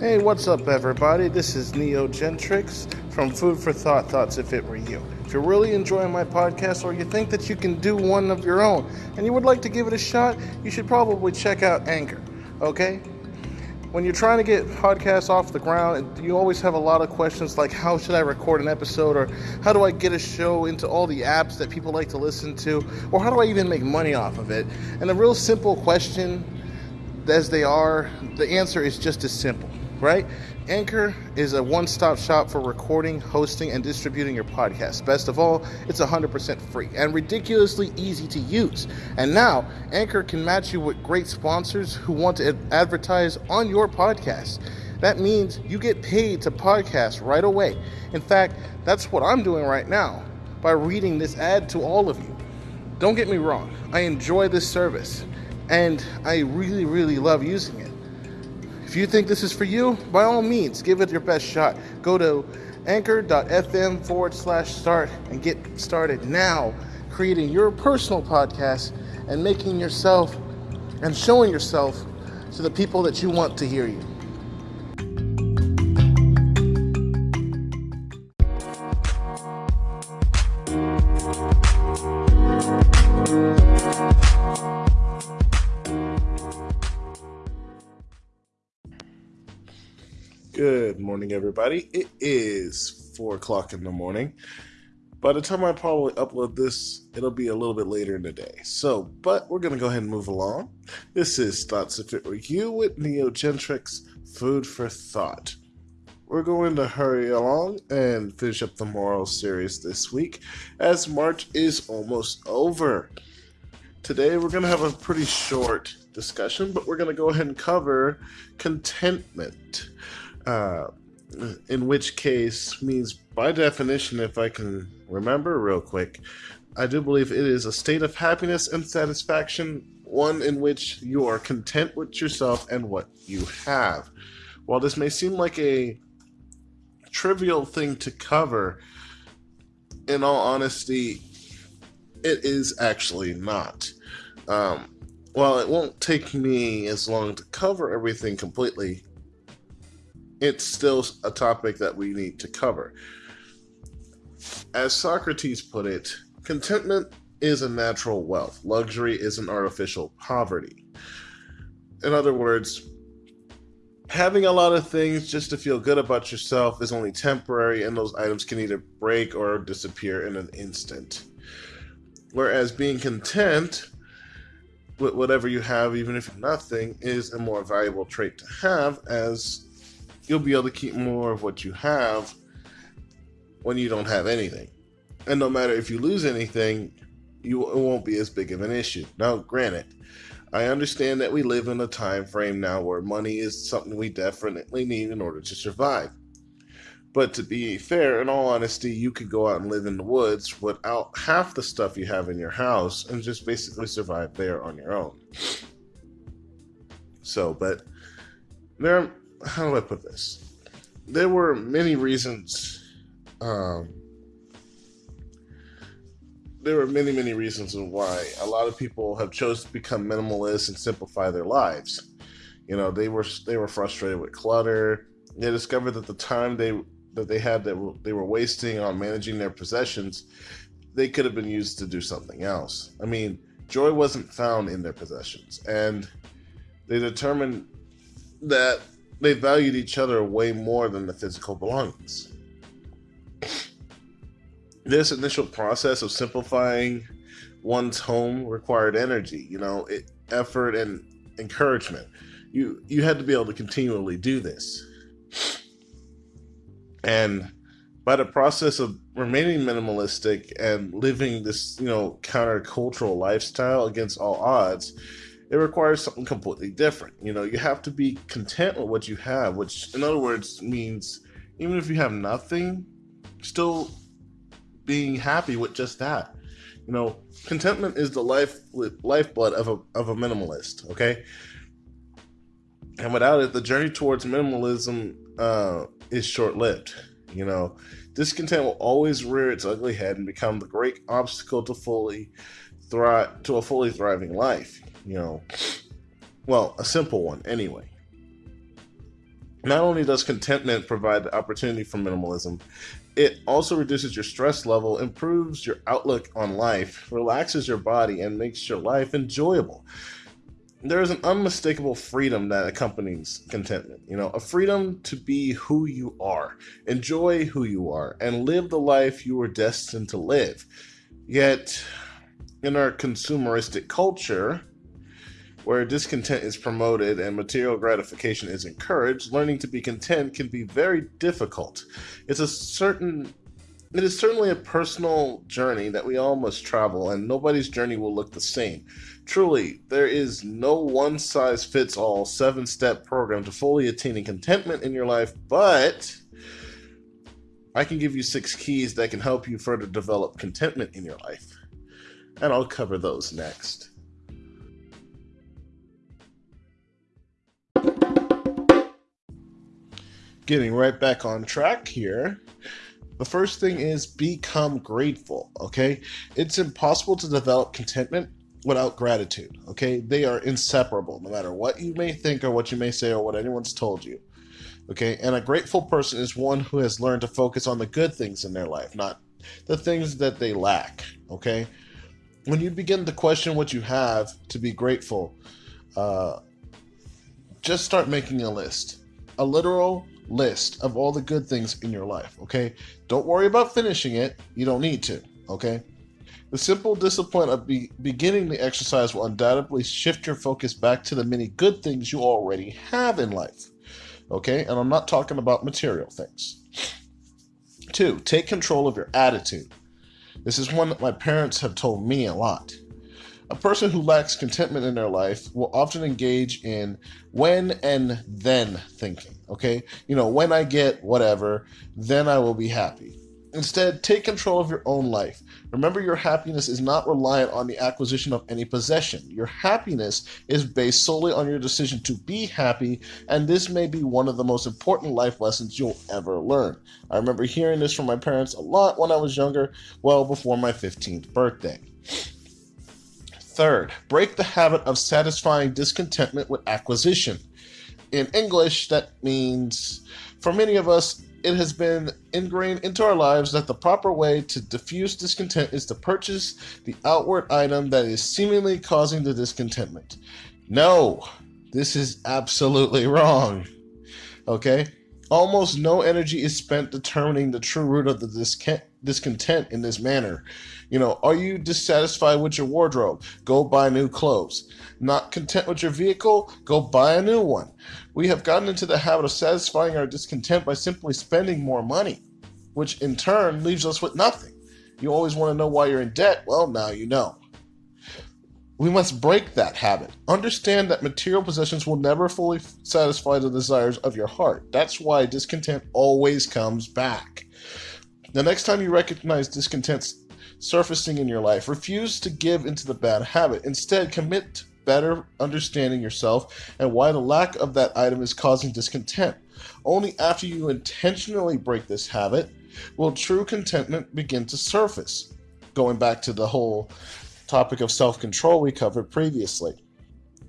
Hey, what's up, everybody? This is Neo Gentrix from Food for Thought Thoughts If It Were You. If you're really enjoying my podcast or you think that you can do one of your own and you would like to give it a shot, you should probably check out Anchor, okay? When you're trying to get podcasts off the ground, you always have a lot of questions like how should I record an episode or how do I get a show into all the apps that people like to listen to or how do I even make money off of it? And a real simple question as they are, the answer is just as simple right? Anchor is a one stop shop for recording, hosting, and distributing your podcast. Best of all, it's 100% free and ridiculously easy to use. And now, Anchor can match you with great sponsors who want to advertise on your podcast. That means you get paid to podcast right away. In fact, that's what I'm doing right now by reading this ad to all of you. Don't get me wrong, I enjoy this service and I really, really love using it. If you think this is for you, by all means, give it your best shot. Go to anchor.fm forward slash start and get started now creating your personal podcast and making yourself and showing yourself to the people that you want to hear you. Morning, everybody. It is four o'clock in the morning. By the time I probably upload this, it'll be a little bit later in the day. So, but we're gonna go ahead and move along. This is Thoughts If It Were You with Neo Gentrix Food for Thought. We're going to hurry along and finish up the moral series this week, as March is almost over. Today, we're to have a pretty short discussion, but we're to go ahead and cover contentment. Uh, in which case means by definition, if I can remember real quick, I do believe it is a state of happiness and satisfaction, one in which you are content with yourself and what you have. While this may seem like a trivial thing to cover, in all honesty, it is actually not. Um, while it won't take me as long to cover everything completely, it's still a topic that we need to cover. As Socrates put it, contentment is a natural wealth, luxury is an artificial poverty. In other words, having a lot of things just to feel good about yourself is only temporary, and those items can either break or disappear in an instant. Whereas being content with whatever you have, even if nothing, is a more valuable trait to have, as you'll be able to keep more of what you have when you don't have anything. And no matter if you lose anything, you it won't be as big of an issue. Now, granted, I understand that we live in a time frame now where money is something we definitely need in order to survive. But to be fair, in all honesty, you could go out and live in the woods without half the stuff you have in your house and just basically survive there on your own. So, but there how do I put this? There were many reasons. Um, there were many, many reasons why a lot of people have chose to become minimalist and simplify their lives. You know, they were they were frustrated with clutter. They discovered that the time they that they had that they were wasting on managing their possessions, they could have been used to do something else. I mean, joy wasn't found in their possessions, and they determined that they valued each other way more than the physical belongings. This initial process of simplifying one's home required energy, you know, it, effort and encouragement. You you had to be able to continually do this. And by the process of remaining minimalistic and living this, you know, countercultural lifestyle against all odds, it requires something completely different. You know, you have to be content with what you have, which, in other words, means even if you have nothing, still being happy with just that. You know, contentment is the life lifeblood of a of a minimalist. Okay, and without it, the journey towards minimalism uh, is short lived. You know, discontent will always rear its ugly head and become the great obstacle to fully thrive to a fully thriving life you know, well, a simple one anyway. Not only does contentment provide the opportunity for minimalism, it also reduces your stress level, improves your outlook on life, relaxes your body, and makes your life enjoyable. There is an unmistakable freedom that accompanies contentment. You know, a freedom to be who you are, enjoy who you are, and live the life you were destined to live. Yet, in our consumeristic culture, where discontent is promoted and material gratification is encouraged, learning to be content can be very difficult. It's a certain it is certainly a personal journey that we all must travel, and nobody's journey will look the same. Truly, there is no one size fits all seven step program to fully attaining contentment in your life, but I can give you six keys that can help you further develop contentment in your life. And I'll cover those next. Getting right back on track here. The first thing is become grateful, okay? It's impossible to develop contentment without gratitude, okay? They are inseparable, no matter what you may think or what you may say or what anyone's told you, okay? And a grateful person is one who has learned to focus on the good things in their life, not the things that they lack, okay? When you begin to question what you have to be grateful, uh, just start making a list. A literal list of all the good things in your life, okay? Don't worry about finishing it. You don't need to, okay? The simple discipline of be- beginning the exercise will undoubtedly shift your focus back to the many good things you already have in life, okay? And I'm not talking about material things. Two, take control of your attitude. This is one that my parents have told me a lot. A person who lacks contentment in their life will often engage in when and then thinking. Okay? You know, when I get whatever, then I will be happy. Instead, take control of your own life. Remember, your happiness is not reliant on the acquisition of any possession. Your happiness is based solely on your decision to be happy, and this may be one of the most important life lessons you'll ever learn. I remember hearing this from my parents a lot when I was younger, well before my 15th birthday. Third, break the habit of satisfying discontentment with acquisition. In English, that means for many of us, it has been ingrained into our lives that the proper way to diffuse discontent is to purchase the outward item that is seemingly causing the discontentment. No, this is absolutely wrong. Okay? Almost no energy is spent determining the true root of the discontent in this manner. You know, are you dissatisfied with your wardrobe? Go buy new clothes. Not content with your vehicle? Go buy a new one. We have gotten into the habit of satisfying our discontent by simply spending more money, which in turn leaves us with nothing. You always want to know why you're in debt? Well, now you know. We must break that habit. Understand that material possessions will never fully satisfy the desires of your heart. That's why discontent always comes back. The next time you recognize discontent surfacing in your life. Refuse to give into the bad habit. Instead, commit to better understanding yourself and why the lack of that item is causing discontent. Only after you intentionally break this habit will true contentment begin to surface. Going back to the whole topic of self control we covered previously.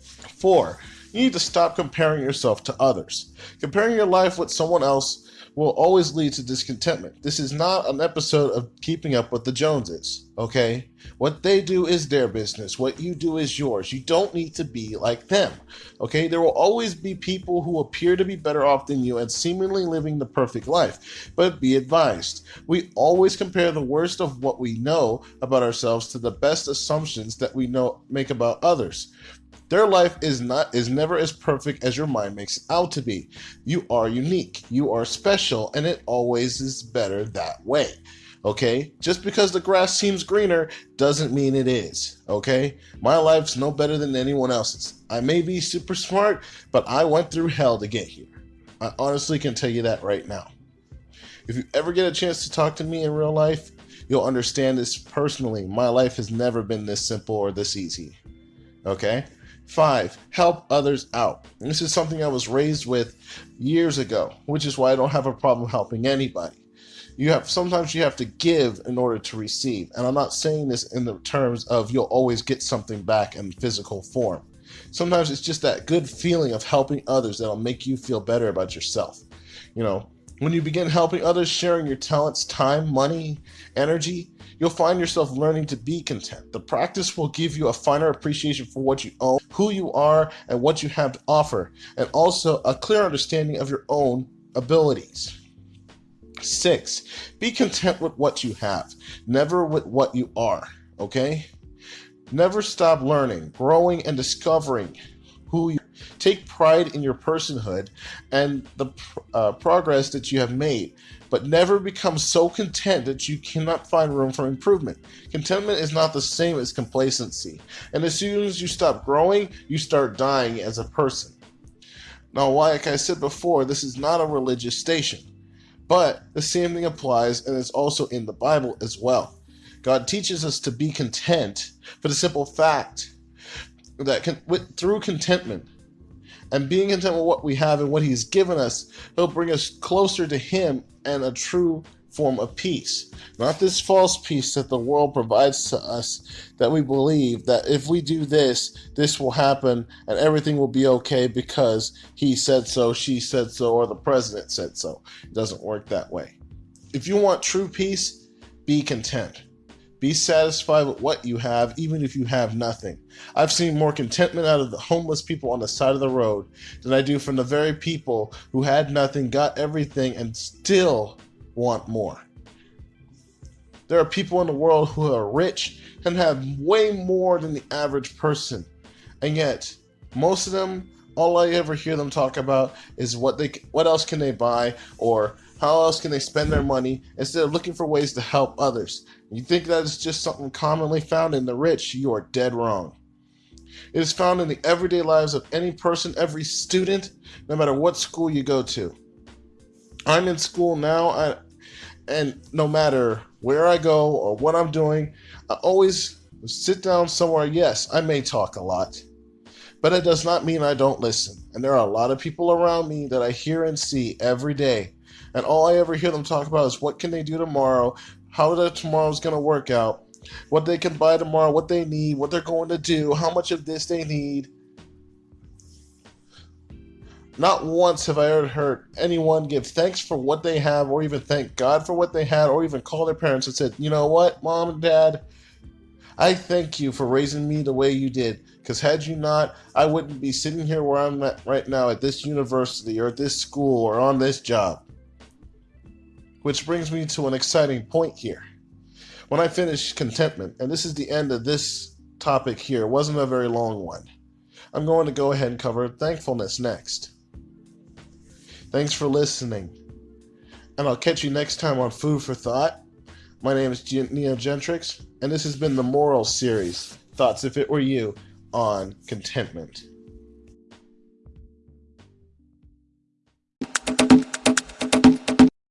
Four, you need to stop comparing yourself to others. Comparing your life with someone else will always lead to discontentment. This is not an episode of keeping up with the Joneses, okay? What they do is their business. What you do is yours. You don't need to be like them, okay? There will always be people who appear to be better off than you and seemingly living the perfect life. But be advised, we always compare the worst of what we know about ourselves to the best assumptions that we know make about others. Their life is not is never as perfect as your mind makes it out to be. You are unique, you are special, and it always is better that way. Okay? Just because the grass seems greener doesn't mean it is. Okay? My life's no better than anyone else's. I may be super smart, but I went through hell to get here. I honestly can tell you that right now. If you ever get a chance to talk to me in real life, you'll understand this personally. My life has never been this simple or this easy. Okay? Five, help others out. And this is something I was raised with years ago, which is why I don't have a problem helping anybody. You have sometimes you have to give in order to receive. And I'm not saying this in the terms of you'll always get something back in physical form. Sometimes it's just that good feeling of helping others that'll make you feel better about yourself. You know, when you begin helping others, sharing your talents, time, money, energy, you'll find yourself learning to be content. The practice will give you a finer appreciation for what you own, who you are, and what you have to offer, and also a clear understanding of your own abilities. Six, be content with what you have, never with what you are, okay? Never stop learning, growing, and discovering who you take pride in your personhood and the uh, progress that you have made, but never become so content that you cannot find room for improvement. Contentment is not the same as complacency, and as soon as you stop growing, you start dying as a person. Now, like I said before, this is not a religious station, but the same thing applies and is also in the Bible as well. God teaches us to be content for the simple fact that can, with, through contentment and being content with what we have and what He's given us, He'll bring us closer to Him and a true form of peace. Not this false peace that the world provides to us that we believe that if we do this, this will happen and everything will be okay because he said so, she said so, or the president said so. It doesn't work that way. If you want true peace, be content. Be satisfied with what you have, even if you have nothing. I've seen more contentment out of the homeless people on the side of the road than I do from the very people who had nothing, got everything, and still want more. There are people in the world who are rich and have way more than the average person. And yet, most of them, all I ever hear them talk about is what they what else can they buy or how else can they spend their money instead of looking for ways to help others. You think that is just something commonly found in the rich, you are dead wrong. It is found in the everyday lives of any person, every student, no matter what school you go to. I'm in school now, I, and no matter where I go or what I'm doing, I always sit down somewhere. Yes, I may talk a lot, but it does not mean I don't listen. And there are a lot of people around me that I hear and see every day. And all I ever hear them talk about is what can they do tomorrow, how the tomorrow's going to work out, what they can buy tomorrow, what they need, what they're going to do, how much of this they need. Not once have I ever heard anyone give thanks for what they have, or even thank God for what they had, or even call their parents and said, You know what, mom and dad, I thank you for raising me the way you did. Because had you not, I wouldn't be sitting here where I'm at right now at this university, or at this school, or on this job. Which brings me to an exciting point here. When I finish contentment, and this is the end of this topic here, it wasn't a very long one. I'm going to go ahead and cover thankfulness next. Thanks for listening. And I'll catch you next time on Food for Thought. My name is Neo Gentrix, and this has been the Moral Series Thoughts If It Were You on Contentment.